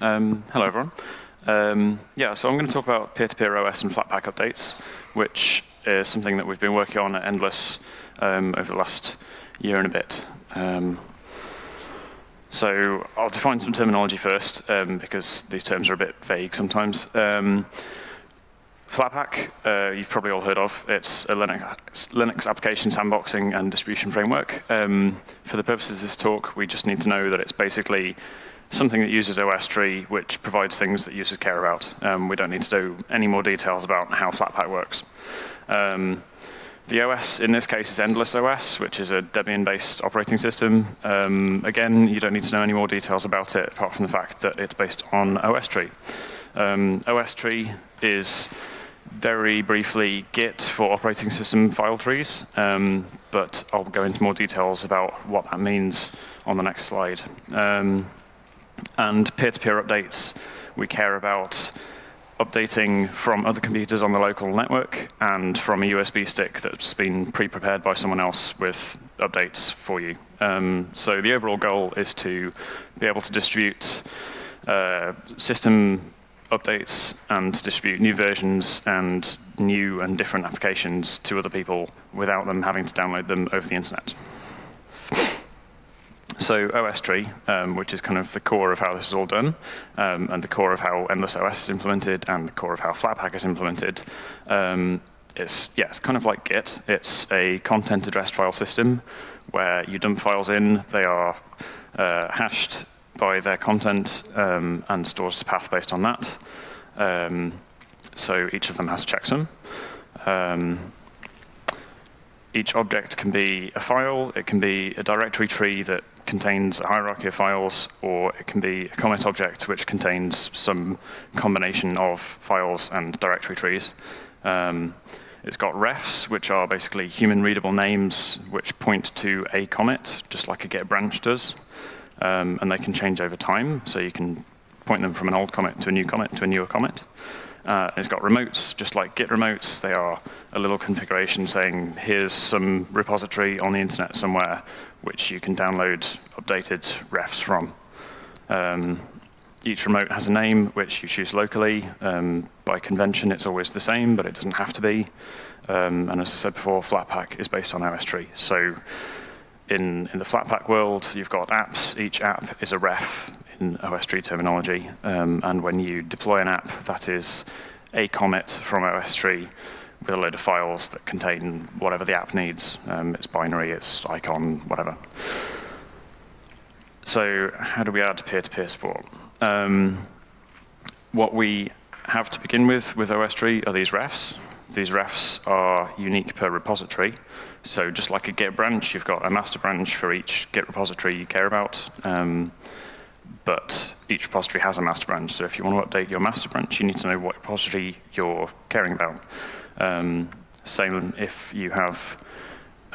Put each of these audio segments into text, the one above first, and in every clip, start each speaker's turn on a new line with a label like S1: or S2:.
S1: Um, hello, everyone. Um, yeah, so I'm going to talk about peer-to-peer OS and Flatpak updates, which is something that we've been working on at Endless um, over the last year and a bit. Um, so I'll define some terminology first, um, because these terms are a bit vague sometimes. Um, Flatpak, uh, you've probably all heard of. It's a Linux, Linux application sandboxing and distribution framework. For the purposes of this talk, we just need to know that it's basically something that uses OS tree, which provides things that users care about. Um, we don't need to do any more details about how Flatpak works. Um, the OS in this case is Endless OS, which is a Debian-based operating system. Um, again, you don't need to know any more details about it, apart from the fact that it's based on OS tree. Um, OS tree is very briefly Git for operating system file trees, um, but I'll go into more details about what that means on the next slide. And peer-to-peer -peer updates, we care about updating from other computers on the local network and from a USB stick that's been pre-prepared by someone else with updates for you. Um, so the overall goal is to be able to distribute uh, system updates and distribute new versions and new and different applications to other people without them having to download them over the internet. So OS tree, um, which is kind of the core of how this is all done, um, and the core of how Endless OS is implemented, and the core of how Flatpak is implemented, um, it's, yeah, it's kind of like Git. It's a content addressed file system where you dump files in, they are uh, hashed by their content um, and stores a path based on that. Um, so each of them has a checksum. Um, each object can be a file, it can be a directory tree that contains a hierarchy of files, or it can be a commit object which contains some combination of files and directory trees. Um, it's got refs, which are basically human readable names which point to a commit, just like a Git branch does. Um, and they can change over time, so you can point them from an old commit to a new commit to a newer commit. Uh, it's got remotes, just like Git remotes. They are a little configuration saying, here's some repository on the internet somewhere which you can download updated refs from. Um, each remote has a name which you choose locally. Um, by convention, it's always the same, but it doesn't have to be. Um, and as I said before, Flatpak is based on OS tree. So in, in the Flatpak world, you've got apps. Each app is a ref in OS tree terminology. Um, and when you deploy an app, that is a commit from OS tree with a load of files that contain whatever the app needs. Um, it's binary, it's icon, whatever. So how do we add peer-to-peer -peer support? Um, what we have to begin with with OS tree are these refs. These refs are unique per repository. So just like a Git branch, you've got a master branch for each Git repository you care about. Um, but each repository has a master branch. So if you want to update your master branch, you need to know what repository you're caring about. Um, same if you have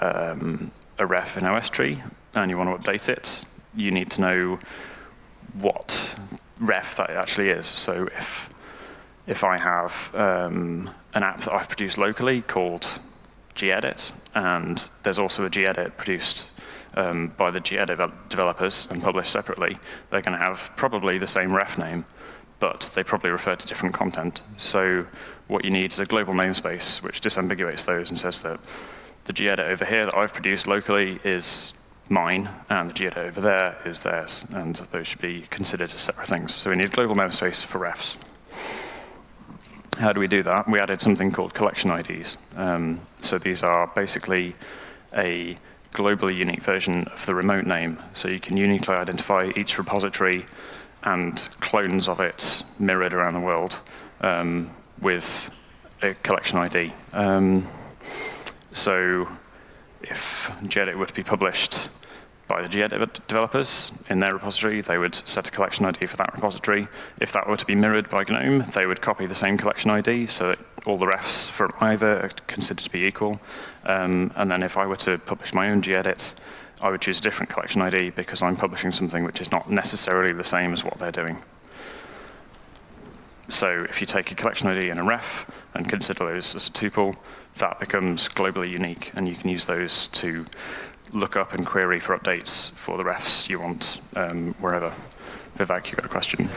S1: um, a ref in OS tree and you want to update it, you need to know what ref that actually is. So if if I have um, an app that I've produced locally called gedit, and there's also a gedit produced um, by the gedit developers and published separately, they're going to have probably the same ref name, but they probably refer to different content. So what you need is a global namespace which disambiguates those and says that the gedit over here that I've produced locally is mine, and the gedit over there is theirs, and those should be considered as separate things. So we need global namespace for refs. How do we do that? We added something called collection IDs. Um, so these are basically a globally unique version of the remote name. So you can uniquely identify each repository and clones of it mirrored around the world um, with a collection ID. Um, so if gedit were to be published by the gedit developers in their repository, they would set a collection ID for that repository. If that were to be mirrored by GNOME, they would copy the same collection ID so that all the refs from either are considered to be equal. Um, and then if I were to publish my own gedit, I would choose a different collection ID because I'm publishing something which is not necessarily the same as what they're doing. So if you take a collection ID and a ref and consider those as a tuple, that becomes globally unique, and you can use those to look up and query for updates for the refs you want um, wherever. Vivek, you got a question?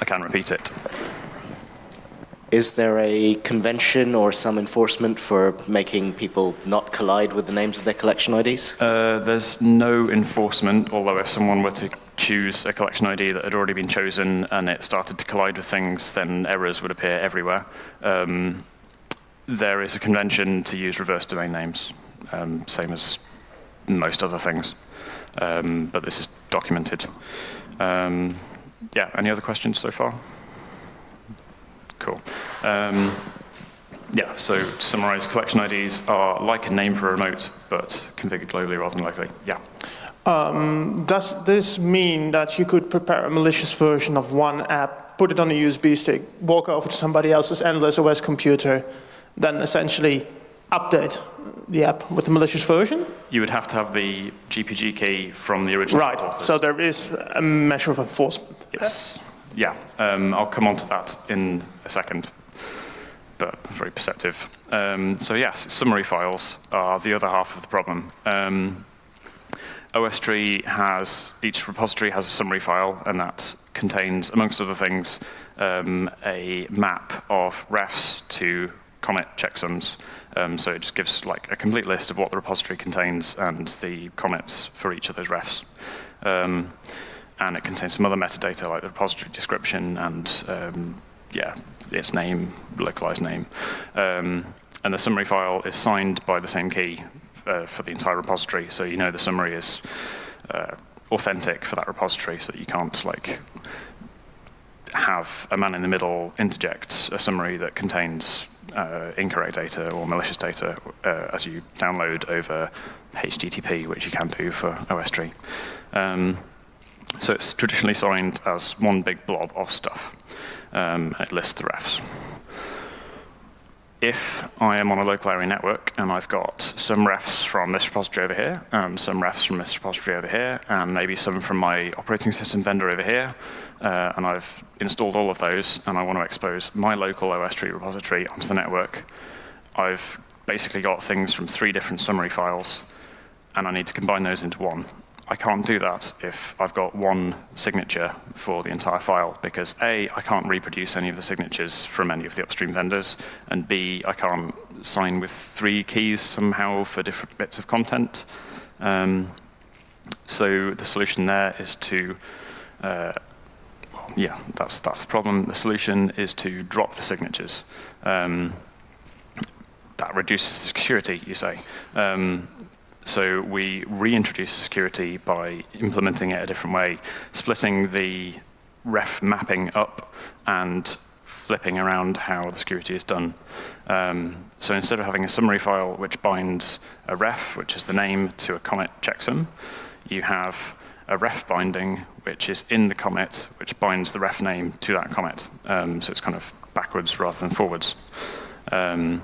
S1: I can repeat it.
S2: Is there a convention or some enforcement for making people not collide with the names of their collection IDs?
S1: Uh, there's no enforcement, although if someone were to choose a collection ID that had already been chosen and it started to collide with things, then errors would appear everywhere. Um, there is a convention to use reverse domain names, um, same as most other things, um, but this is documented. Um, yeah, any other questions so far? Cool. Um, yeah, so to summarize, collection IDs are like a name for a remote, but configured globally rather than locally. Yeah.
S3: Um, does this mean that you could prepare a malicious version of one app, put it on a USB stick, walk over to somebody else's endless OS computer, then essentially update the app with the malicious version?
S1: You would have to have the GPG key from the original
S3: Right,
S1: authors.
S3: so there is a measure of enforcement.
S1: Yes. Yeah, um, I'll come on to that in a second, but very perceptive. Um, so yes, summary files are the other half of the problem. Um, OS tree has, each repository has a summary file, and that contains, amongst other things, um, a map of refs to commit checksums. Um, so it just gives like a complete list of what the repository contains and the commits for each of those refs. Um, and it contains some other metadata like the repository description and um, yeah, its name, localized name. Um, and the summary file is signed by the same key uh, for the entire repository, so you know the summary is uh, authentic for that repository, so that you can't like have a man in the middle interject a summary that contains uh, incorrect data or malicious data uh, as you download over HTTP, which you can do for OSTree. Um, so it's traditionally signed as one big blob of stuff. Um, it lists the refs. If I am on a local area network and I've got some refs from this repository over here, and some refs from this repository over here, and maybe some from my operating system vendor over here, uh, and I've installed all of those, and I want to expose my local OSTree repository onto the network, I've basically got things from three different summary files, and I need to combine those into one. I can't do that if I've got one signature for the entire file because A, I can't reproduce any of the signatures from any of the upstream vendors, and B, I can't sign with three keys somehow for different bits of content. Um, so the solution there is to, uh, yeah, that's, that's the problem. The solution is to drop the signatures. Um, that reduces security, you say. Um, so we reintroduce security by implementing it a different way, splitting the ref mapping up and flipping around how the security is done. Um, so instead of having a summary file which binds a ref, which is the name, to a commit checksum, you have a ref binding which is in the commit, which binds the ref name to that commit. Um, so it's kind of backwards rather than forwards. Um,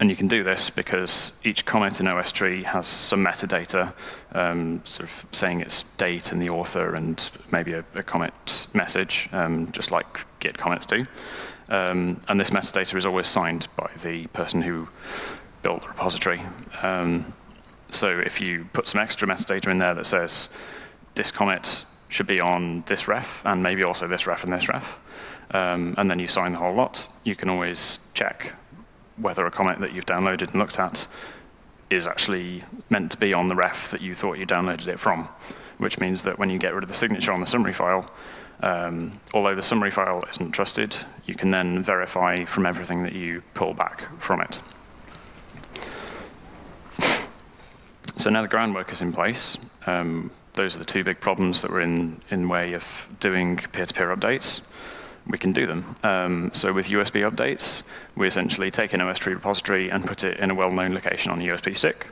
S1: and you can do this because each commit in OSTree has some metadata, um, sort of saying its date and the author and maybe a, a commit message, um, just like Git commits do. Um, and this metadata is always signed by the person who built the repository. Um, so if you put some extra metadata in there that says this commit should be on this ref and maybe also this ref and this ref, um, and then you sign the whole lot, you can always check whether a comment that you've downloaded and looked at is actually meant to be on the ref that you thought you downloaded it from, which means that when you get rid of the signature on the summary file, um, although the summary file isn't trusted, you can then verify from everything that you pull back from it. So now the groundwork is in place. Um, those are the two big problems that were in, in way of doing peer-to-peer -peer updates we can do them. Um, so with USB updates, we essentially take an OSTree repository and put it in a well-known location on a USB stick.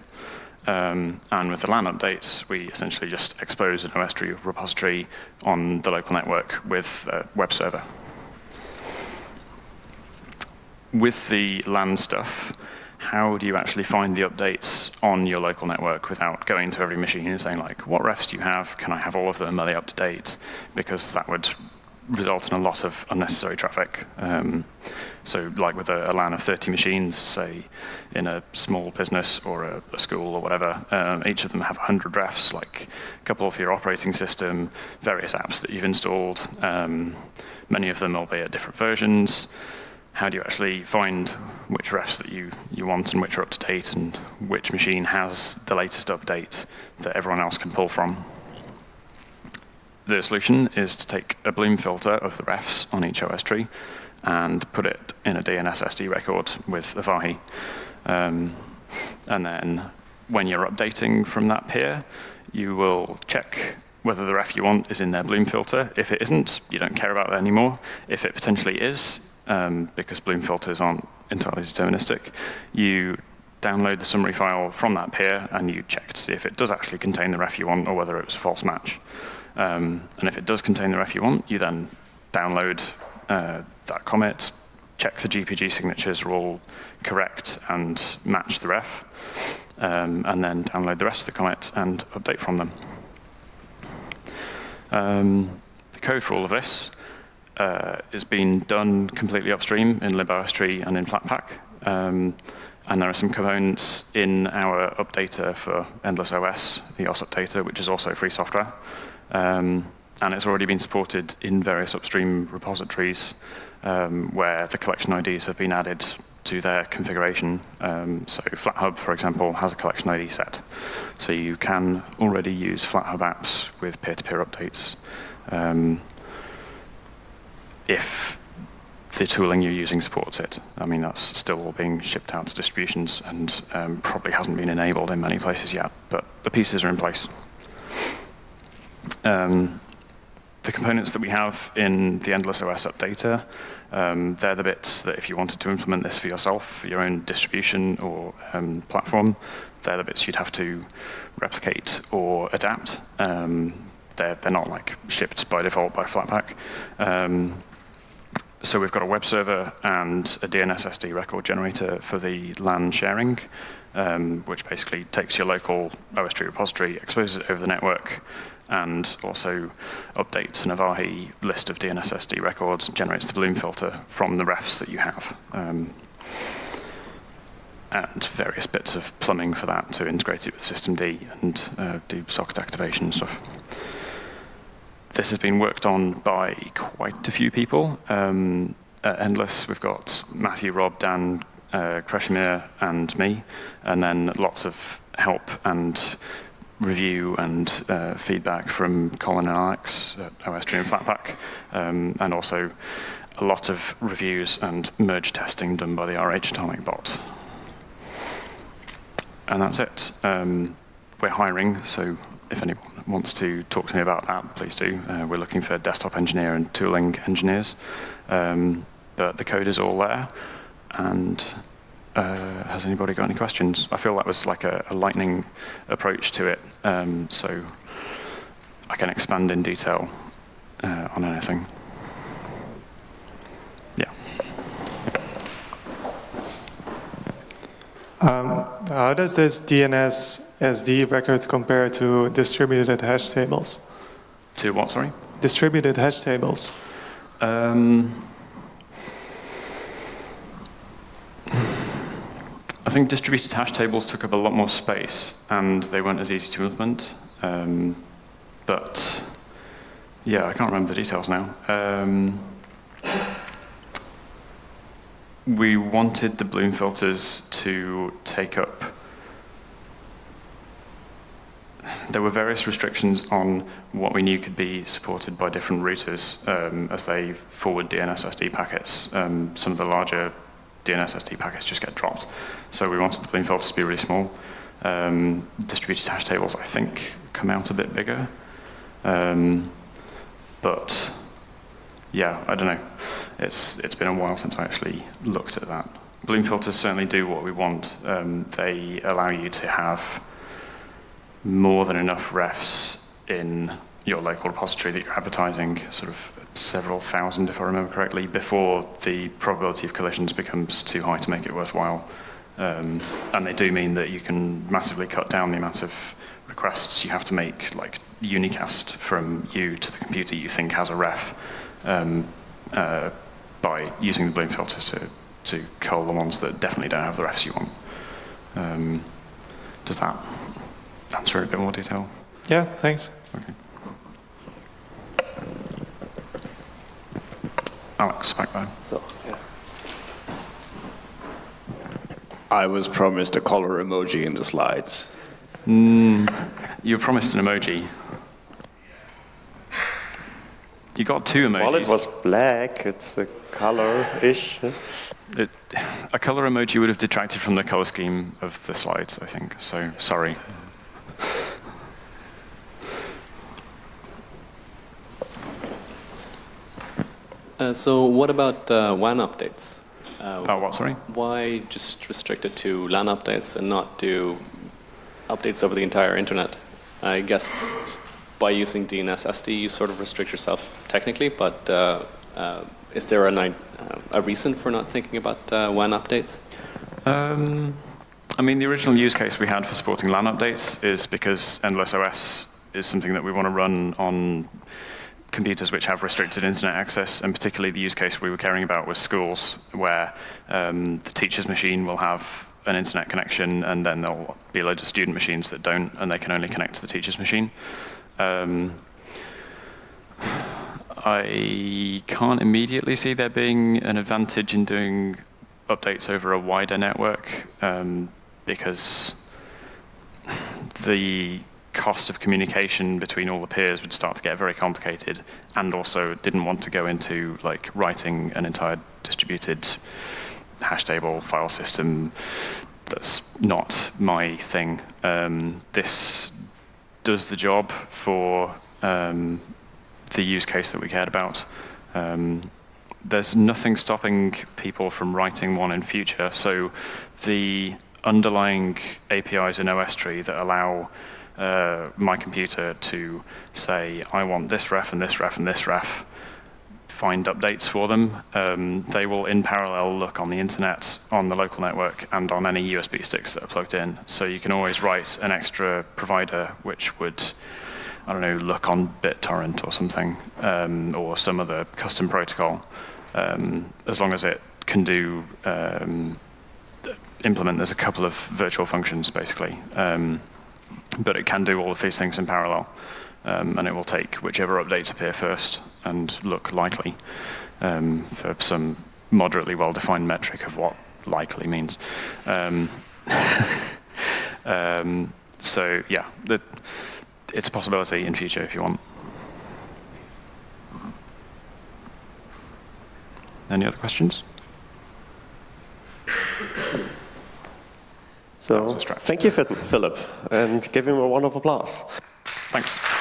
S1: Um, and with the LAN updates, we essentially just expose an OSTree repository on the local network with a web server. With the LAN stuff, how do you actually find the updates on your local network without going to every machine and saying like, what refs do you have? Can I have all of them? Are they up to date? Because that would result in a lot of unnecessary traffic. Um, so like with a, a, LAN of 30 machines, say in a small business or a, a school or whatever, um, each of them have 100 refs, like a couple of your operating system, various apps that you've installed. Um, many of them will be at different versions. How do you actually find which refs that you, you want and which are up to date and which machine has the latest update that everyone else can pull from? The solution is to take a Bloom filter of the refs on each OS tree and put it in a DNS SD record with Avahi. Um, and then when you're updating from that peer, you will check whether the ref you want is in their Bloom filter. If it isn't, you don't care about it anymore. If it potentially is, um, because Bloom filters aren't entirely deterministic, you download the summary file from that peer and you check to see if it does actually contain the ref you want or whether it was a false match. Um, and if it does contain the ref you want, you then download uh, that commit, check the GPG signatures are all correct and match the ref, um, and then download the rest of the commits and update from them. Um, the code for all of this uh, is being done completely upstream in libOSTree and in Flatpak. Um, and there are some components in our updater for Endless OS, the OS updater, which is also free software. Um, and it's already been supported in various upstream repositories um, where the collection IDs have been added to their configuration. Um, so FlatHub, for example, has a collection ID set. So you can already use FlatHub apps with peer-to-peer -peer updates um, if the tooling you're using supports it. I mean, that's still all being shipped out to distributions and um, probably hasn't been enabled in many places yet, but the pieces are in place. Um, the components that we have in the Endless OS updater, um, they're the bits that if you wanted to implement this for yourself, your own distribution or um, platform, they're the bits you'd have to replicate or adapt. Um, they're, they're not like shipped by default by Flatpak. So we've got a web server and a DNS SD record generator for the LAN sharing, um, which basically takes your local OS tree repository, exposes it over the network, and also updates an Avahi list of DNSSD records and generates the Bloom filter from the refs that you have. Um, and various bits of plumbing for that to integrate it with systemd and uh, do socket activation and stuff. This has been worked on by quite a few people. Um, at Endless, we've got Matthew, Rob, Dan, uh, Krešimir, and me, and then lots of help and review and uh, feedback from Colin and Alex at OSTree and Flatpak, um, and also a lot of reviews and merge testing done by the RH Atomic bot. And that's it. Um, we're hiring, so if anyone wants to talk to me about that, please do. Uh, we're looking for desktop engineer and tooling engineers. Um, but the code is all there, and uh, has anybody got any questions? I feel that was like a, a lightning approach to it, um, so I can expand in detail uh, on anything.
S4: Um, how does this DNS SD record compare to distributed hash tables?
S1: To what, sorry?
S4: Distributed hash tables.
S1: Um, I think distributed hash tables took up a lot more space and they weren't as easy to implement. Um, but yeah, I can't remember the details now. We wanted the Bloom filters to take up there were various restrictions on what we knew could be supported by different routers um, as they forward DNSSD packets. Um, some of the larger DNSSD packets just get dropped. So we wanted the Bloom filters to be really small. Um, distributed hash tables, I think, come out a bit bigger. Um, but yeah, I don't know. It's, it's been a while since I actually looked at that. Bloom filters certainly do what we want. Um, they allow you to have more than enough refs in your local repository that you're advertising, sort of several thousand, if I remember correctly, before the probability of collisions becomes too high to make it worthwhile. Um, and they do mean that you can massively cut down the amount of requests you have to make, like unicast from you to the computer you think has a ref. um, uh, by using the bloom filters to, to cull the ones that definitely don't have the refs you want. Um, does that answer it a bit more detail?
S4: Yeah, thanks.
S1: Okay. Alex, back there.
S5: So, yeah. I was promised a color emoji in the slides.
S1: You were promised an emoji. You got two emojis.
S6: Well, it was black. It's a color-ish.
S1: It- a color emoji would have detracted from the color scheme of the slides, I think. So sorry.
S7: Uh, so what about uh, WAN updates? Uh,
S1: Oh, what? Sorry.
S7: Why just restrict it to LAN updates and not do updates over the entire internet? I guess by using DNS SD, you sort of restrict yourself technically, but uh, uh, is there uh, a reason for not thinking about uh, WAN updates?
S1: Um, I mean, the original use case we had for supporting LAN updates is because Endless OS is something that we want to run on computers which have restricted internet access, and particularly the use case we were caring about was schools, where um, the teacher's machine will have an internet connection, and then there'll be loads of student machines that don't, and they can only connect to the teacher's machine. Um, I can't immediately see there being an advantage in doing updates over a wider network um, because the cost of communication between all the peers would start to get very complicated and also didn't want to go into like writing an entire distributed hash table file system that's not my thing. Um, this does the job for um, the use case that we cared about. Um, there's nothing stopping people from writing one in future. So the underlying APIs in OS tree that allow uh, my computer to say, I want this ref and this ref and this ref, find updates for them. Um, they will in parallel look on the internet, on the local network, and on any USB sticks that are plugged in. So you can always write an extra provider which would, I don't know, look on BitTorrent or something, um, or some other custom protocol, um, as long as it can do um, implement. There's a couple of virtual functions basically, um, but it can do all of these things in parallel, um, and it will take whichever updates appear first and look likely um, for some moderately well-defined metric of what likely means. Um, um, so yeah, the, it's a possibility in future if you want. Any other questions?
S6: So
S1: was a stretch.
S6: thank you, Philip, and give him a round of applause.
S1: Thanks.